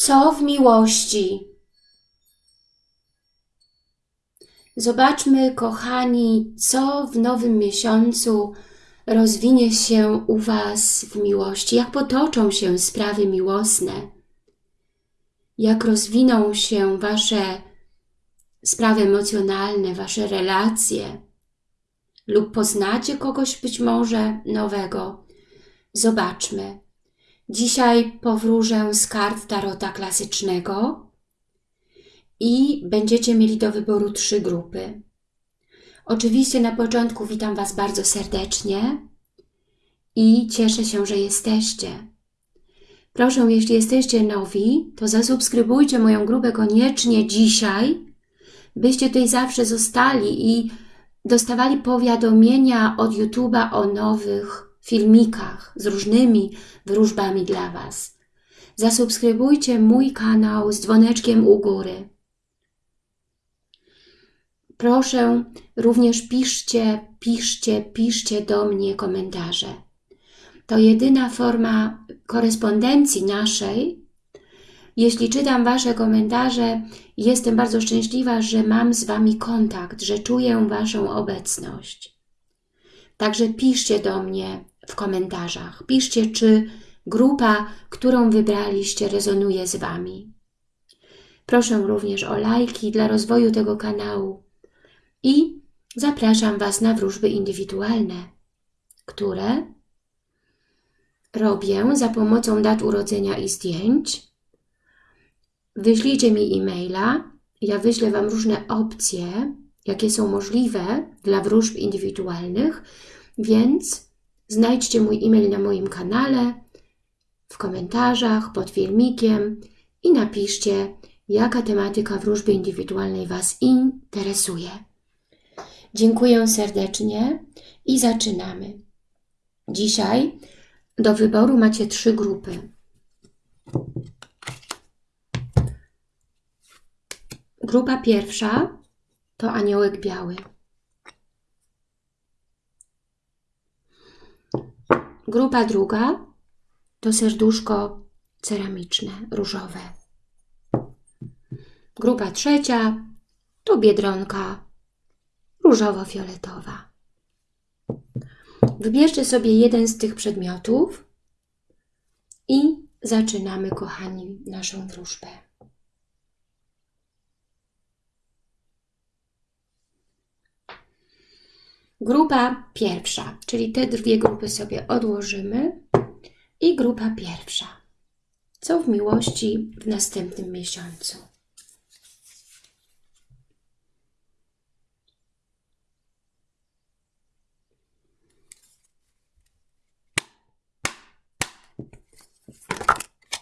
Co w miłości? Zobaczmy, kochani, co w nowym miesiącu rozwinie się u Was w miłości, jak potoczą się sprawy miłosne, jak rozwiną się Wasze sprawy emocjonalne, Wasze relacje, lub poznacie kogoś być może nowego. Zobaczmy. Dzisiaj powróżę z kart Tarota klasycznego i będziecie mieli do wyboru trzy grupy. Oczywiście na początku witam Was bardzo serdecznie i cieszę się, że jesteście. Proszę, jeśli jesteście nowi, to zasubskrybujcie moją grupę koniecznie dzisiaj, byście tutaj zawsze zostali i dostawali powiadomienia od YouTube'a o nowych filmikach z różnymi wróżbami dla Was. Zasubskrybujcie mój kanał z dzwoneczkiem u góry. Proszę, również piszcie, piszcie, piszcie do mnie komentarze. To jedyna forma korespondencji naszej. Jeśli czytam Wasze komentarze, jestem bardzo szczęśliwa, że mam z Wami kontakt, że czuję Waszą obecność. Także piszcie do mnie komentarzach. Piszcie, czy grupa, którą wybraliście, rezonuje z Wami. Proszę również o lajki dla rozwoju tego kanału i zapraszam Was na wróżby indywidualne, które robię za pomocą dat urodzenia i zdjęć. Wyślijcie mi e-maila, ja wyślę Wam różne opcje, jakie są możliwe dla wróżb indywidualnych, więc znajdźcie mój e-mail na moim kanale, w komentarzach, pod filmikiem i napiszcie, jaka tematyka wróżby indywidualnej Was interesuje. Dziękuję serdecznie i zaczynamy. Dzisiaj do wyboru macie trzy grupy. Grupa pierwsza to aniołek biały. Grupa druga to serduszko ceramiczne, różowe. Grupa trzecia to biedronka różowo-fioletowa. Wybierzcie sobie jeden z tych przedmiotów i zaczynamy, kochani, naszą wróżbę. Grupa pierwsza, czyli te dwie grupy sobie odłożymy i grupa pierwsza. Co w miłości w następnym miesiącu?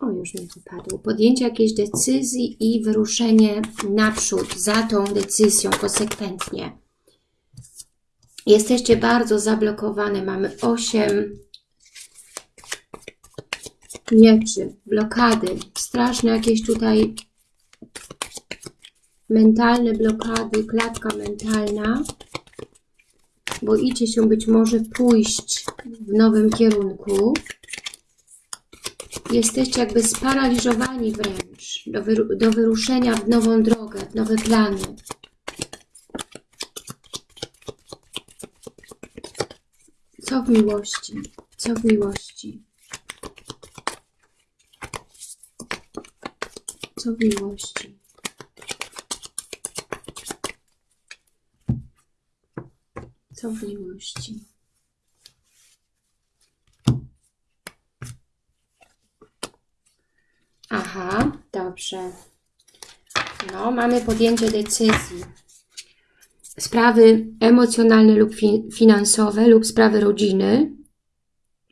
O, już mi wypadło. Podjęcie jakiejś decyzji i wyruszenie naprzód za tą decyzją konsekwentnie. Jesteście bardzo zablokowane. Mamy 8 mieczy, blokady, straszne jakieś tutaj mentalne blokady, klatka mentalna. Boicie się być może pójść w nowym kierunku. Jesteście jakby sparaliżowani wręcz do, wyru do wyruszenia w nową drogę, w nowe plany. Co w miłości? Co w miłości? Co w miłości? Co w miłości? Aha, dobrze. No, mamy podjęcie decyzji. Sprawy emocjonalne lub fi finansowe lub sprawy rodziny,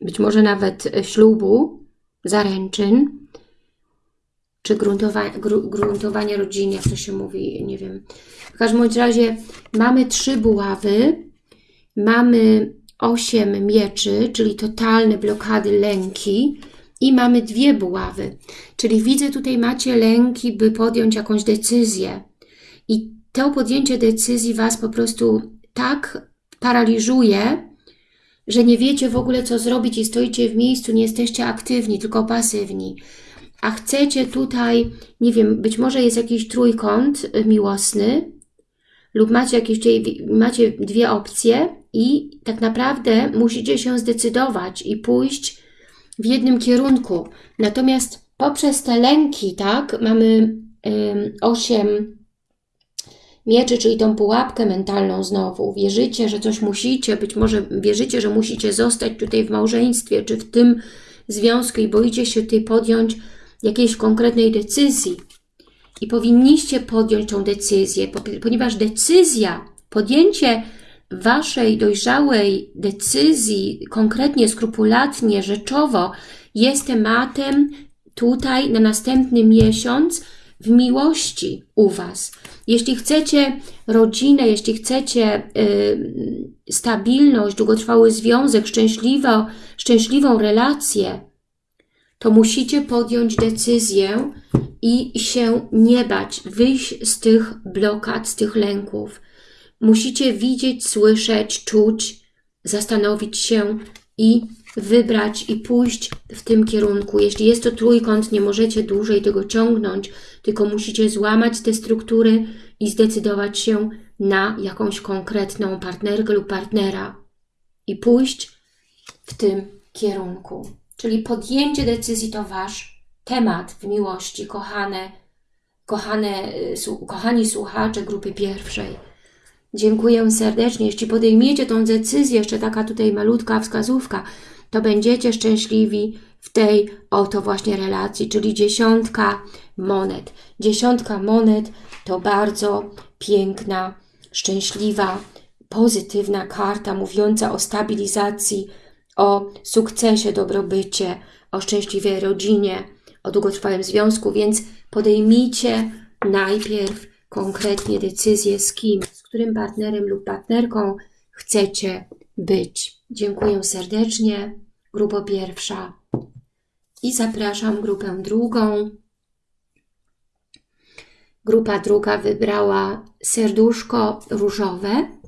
być może nawet ślubu, zaręczyn, czy gruntowa gru gruntowanie rodziny, jak to się mówi, nie wiem. W każdym razie mamy trzy buławy, mamy osiem mieczy, czyli totalne blokady, lęki i mamy dwie buławy, czyli widzę tutaj macie lęki, by podjąć jakąś decyzję i to podjęcie decyzji Was po prostu tak paraliżuje, że nie wiecie w ogóle co zrobić i stoicie w miejscu, nie jesteście aktywni, tylko pasywni a chcecie tutaj, nie wiem, być może jest jakiś trójkąt y, miłosny lub macie jakieś, macie dwie opcje i tak naprawdę musicie się zdecydować i pójść w jednym kierunku. Natomiast poprzez te lęki, tak, mamy osiem mieczy, czyli tą pułapkę mentalną znowu. Wierzycie, że coś musicie, być może wierzycie, że musicie zostać tutaj w małżeństwie, czy w tym związku i boicie się tutaj podjąć jakiejś konkretnej decyzji. I powinniście podjąć tą decyzję, ponieważ decyzja, podjęcie Waszej dojrzałej decyzji, konkretnie, skrupulatnie, rzeczowo, jest tematem tutaj na następny miesiąc w miłości u Was. Jeśli chcecie rodzinę, jeśli chcecie y, stabilność, długotrwały związek, szczęśliwo, szczęśliwą relację, to musicie podjąć decyzję i się nie bać, wyjść z tych blokad, z tych lęków. Musicie widzieć, słyszeć, czuć, zastanowić się i wybrać i pójść w tym kierunku. Jeśli jest to trójkąt, nie możecie dłużej tego ciągnąć, tylko musicie złamać te struktury i zdecydować się na jakąś konkretną partnerkę lub partnera i pójść w tym kierunku. Czyli podjęcie decyzji to Wasz temat w miłości, kochane, kochane, y, kochani słuchacze grupy pierwszej. Dziękuję serdecznie. Jeśli podejmiecie tą decyzję, jeszcze taka tutaj malutka wskazówka, to będziecie szczęśliwi w tej oto właśnie relacji, czyli dziesiątka monet. Dziesiątka monet to bardzo piękna, szczęśliwa, pozytywna karta mówiąca o stabilizacji, o sukcesie, dobrobycie, o szczęśliwej rodzinie, o długotrwałym związku, więc podejmijcie najpierw konkretnie decyzję z kim, z którym partnerem lub partnerką chcecie być. Dziękuję serdecznie. Grupa pierwsza. I zapraszam grupę drugą. Grupa druga wybrała serduszko różowe.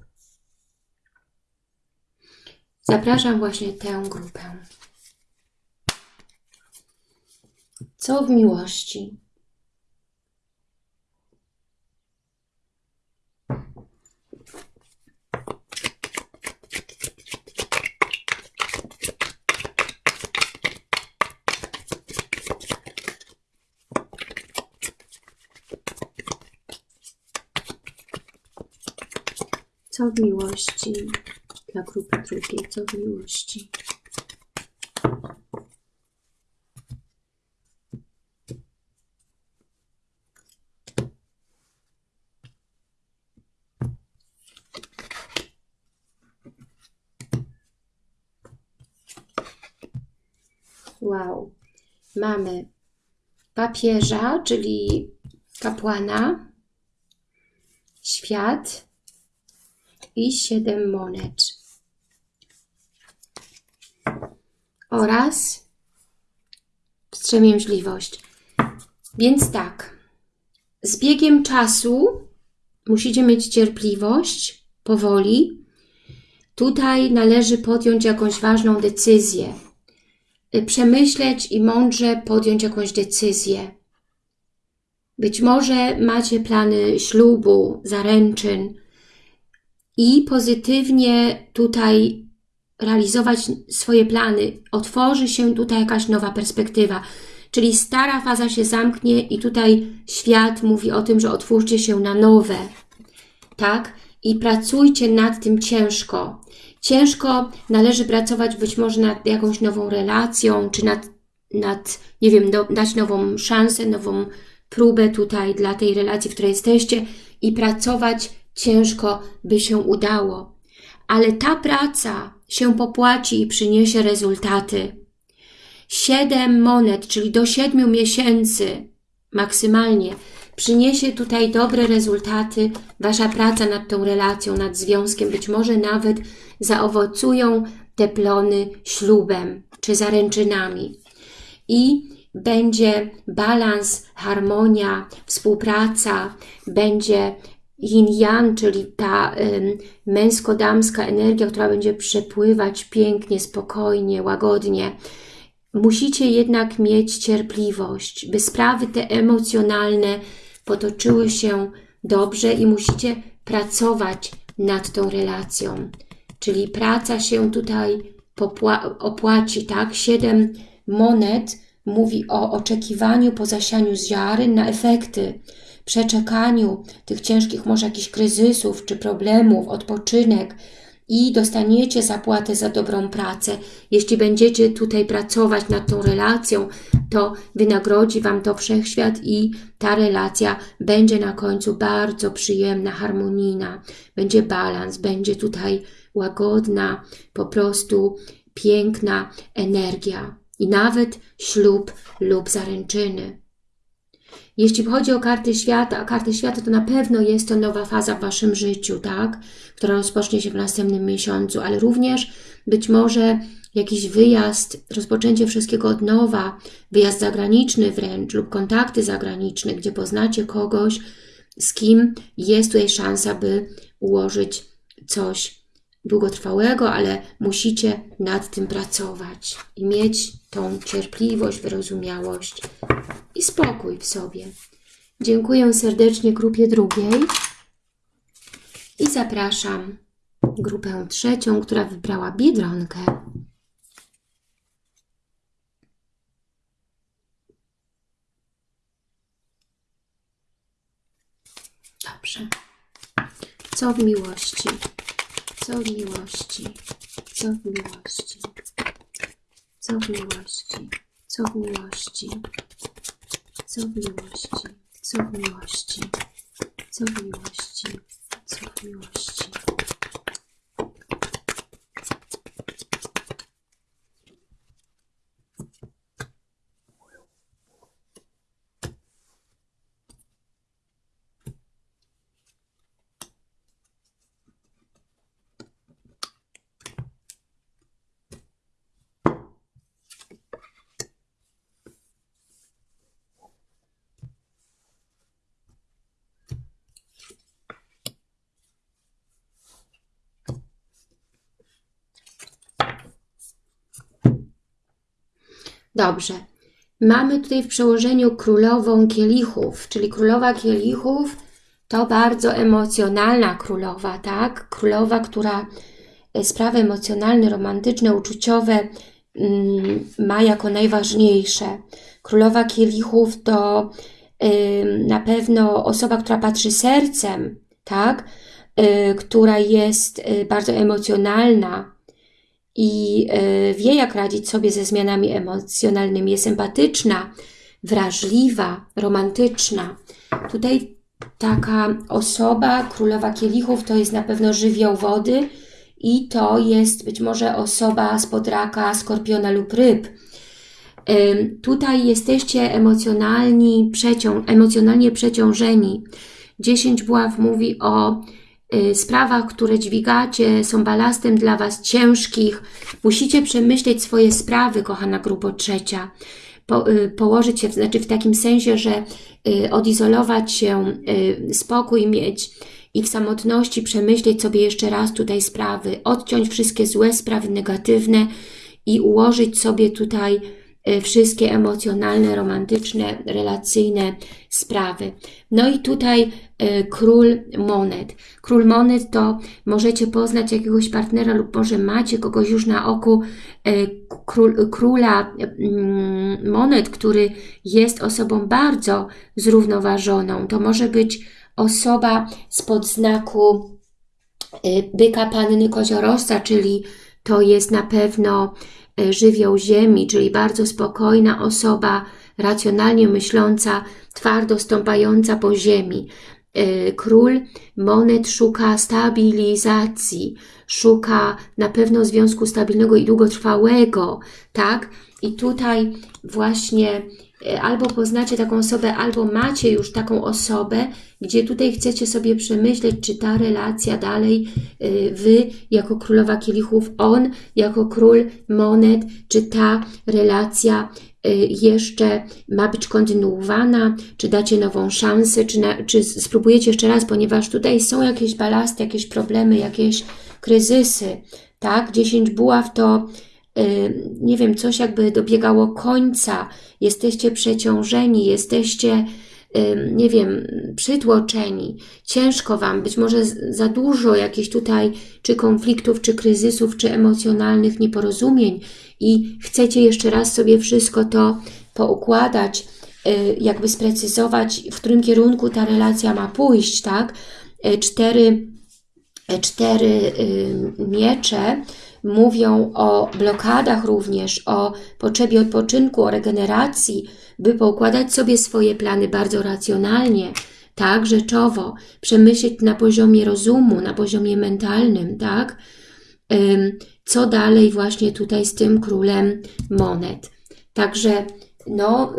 Zapraszam właśnie tę grupę. Co w miłości? Co w miłości dla grupy drugiej? Co w miłości? Wow. Mamy papieża, czyli kapłana, świat, i siedem monet. Oraz wstrzemięźliwość. Więc tak, z biegiem czasu musicie mieć cierpliwość, powoli. Tutaj należy podjąć jakąś ważną decyzję. Przemyśleć i mądrze podjąć jakąś decyzję. Być może macie plany ślubu, zaręczyn, i pozytywnie tutaj realizować swoje plany. Otworzy się tutaj jakaś nowa perspektywa. Czyli stara faza się zamknie i tutaj świat mówi o tym, że otwórzcie się na nowe. Tak? I pracujcie nad tym ciężko. Ciężko należy pracować być może nad jakąś nową relacją, czy nad, nad nie wiem, do, dać nową szansę, nową próbę tutaj dla tej relacji, w której jesteście i pracować ciężko by się udało, ale ta praca się popłaci i przyniesie rezultaty. Siedem monet, czyli do siedmiu miesięcy maksymalnie, przyniesie tutaj dobre rezultaty. Wasza praca nad tą relacją, nad związkiem, być może nawet zaowocują te plony ślubem czy zaręczynami. I będzie balans, harmonia, współpraca, będzie yin-yang, czyli ta męsko-damska energia, która będzie przepływać pięknie, spokojnie, łagodnie. musicie jednak mieć cierpliwość, by sprawy te emocjonalne potoczyły się dobrze i musicie pracować nad tą relacją. Czyli praca się tutaj opłaci, tak? Siedem monet mówi o oczekiwaniu po zasianiu ziaren na efekty, przeczekaniu tych ciężkich może jakichś kryzysów czy problemów, odpoczynek, i dostaniecie zapłatę za dobrą pracę. Jeśli będziecie tutaj pracować nad tą relacją, to wynagrodzi Wam to Wszechświat i ta relacja będzie na końcu bardzo przyjemna, harmonijna, będzie balans, będzie tutaj łagodna, po prostu piękna energia i nawet ślub lub zaręczyny. Jeśli chodzi o karty świata, a karty świata to na pewno jest to nowa faza w Waszym życiu, tak? Która rozpocznie się w następnym miesiącu, ale również być może jakiś wyjazd, rozpoczęcie wszystkiego od nowa, wyjazd zagraniczny wręcz lub kontakty zagraniczne, gdzie poznacie kogoś, z kim jest tutaj szansa, by ułożyć coś długotrwałego, ale musicie nad tym pracować i mieć tą cierpliwość, wyrozumiałość i spokój w sobie. Dziękuję serdecznie grupie drugiej i zapraszam grupę trzecią, która wybrała Biedronkę. Dobrze. Co w miłości? Co w miłości? Co w miłości? Co w miłości? Co w miłości? Co w miłości? Co w miłości? Co w miłości? Co w miłości? Dobrze. Mamy tutaj w przełożeniu królową kielichów, czyli królowa kielichów to bardzo emocjonalna królowa, tak? Królowa, która e, sprawy emocjonalne, romantyczne, uczuciowe mm, ma jako najważniejsze. Królowa kielichów to y, na pewno osoba, która patrzy sercem, tak? Y, która jest bardzo emocjonalna, i e, wie, jak radzić sobie ze zmianami emocjonalnymi. Jest empatyczna, wrażliwa, romantyczna. Tutaj taka osoba, królowa kielichów, to jest na pewno żywioł wody i to jest być może osoba spod raka, skorpiona lub ryb. Tutaj jesteście emocjonalni, przecią emocjonalnie przeciążeni. Dziesięć buław mówi o sprawach, które dźwigacie, są balastem dla Was ciężkich. Musicie przemyśleć swoje sprawy, kochana grupo trzecia. Po, y, położyć się, znaczy w takim sensie, że y, odizolować się, spokój mieć i w samotności przemyśleć sobie jeszcze raz tutaj sprawy, odciąć wszystkie złe sprawy negatywne i ułożyć sobie tutaj Y, wszystkie emocjonalne, romantyczne, relacyjne sprawy. No i tutaj y, król monet. Król monet to możecie poznać jakiegoś partnera lub może macie kogoś już na oku y, król, króla mm, monet, który jest osobą bardzo zrównoważoną. To może być osoba spod znaku byka panny koziorożca, czyli to jest na pewno żywioł ziemi, czyli bardzo spokojna osoba, racjonalnie myśląca, twardo stąpająca po ziemi. E, król monet szuka stabilizacji, szuka na pewno związku stabilnego i długotrwałego, tak? I tutaj właśnie e, albo poznacie taką osobę, albo macie już taką osobę, gdzie tutaj chcecie sobie przemyśleć, czy ta relacja dalej, y, Wy jako królowa kielichów, on jako król monet, czy ta relacja y, jeszcze ma być kontynuowana, czy dacie nową szansę, czy, na, czy spróbujecie jeszcze raz, ponieważ tutaj są jakieś balasty, jakieś problemy, jakieś kryzysy, tak? 10 buław to nie wiem, coś jakby dobiegało końca, jesteście przeciążeni, jesteście, y, nie wiem, przytłoczeni, ciężko Wam, być może za dużo jakichś tutaj czy konfliktów, czy kryzysów, czy emocjonalnych nieporozumień. I chcecie jeszcze raz sobie wszystko to poukładać, y, jakby sprecyzować, w którym kierunku ta relacja ma pójść, tak? Y, Cztery, y, cztery y, miecze mówią o blokadach również, o potrzebie odpoczynku, o regeneracji, by poukładać sobie swoje plany bardzo racjonalnie, tak, rzeczowo, przemyśleć na poziomie rozumu, na poziomie mentalnym, tak, co dalej właśnie tutaj z tym królem monet. Także no,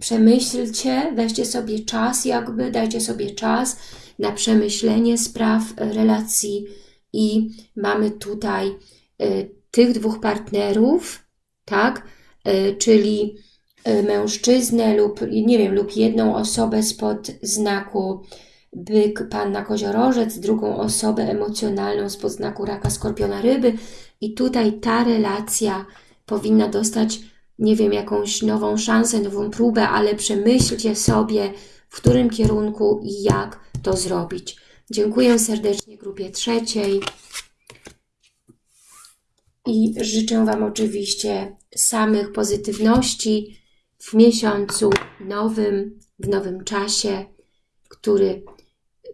przemyślcie, weźcie sobie czas jakby, dajcie sobie czas na przemyślenie spraw relacji i mamy tutaj y, tych dwóch partnerów, tak, y, czyli y, mężczyznę lub, nie wiem, lub jedną osobę spod znaku byk, panna koziorożec, drugą osobę emocjonalną spod znaku raka, skorpiona, ryby i tutaj ta relacja powinna dostać, nie wiem, jakąś nową szansę, nową próbę, ale przemyślcie sobie, w którym kierunku i jak to zrobić. Dziękuję serdecznie grupie trzeciej i życzę Wam oczywiście samych pozytywności w miesiącu nowym, w nowym czasie, który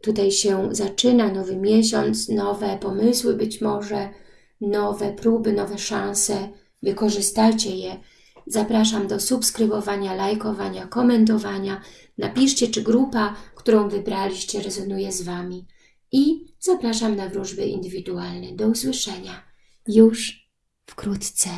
tutaj się zaczyna, nowy miesiąc, nowe pomysły być może, nowe próby, nowe szanse. Wykorzystajcie je. Zapraszam do subskrybowania, lajkowania, komentowania. Napiszcie, czy grupa, którą wybraliście, rezonuje z Wami. I zapraszam na wróżby indywidualne. Do usłyszenia już wkrótce.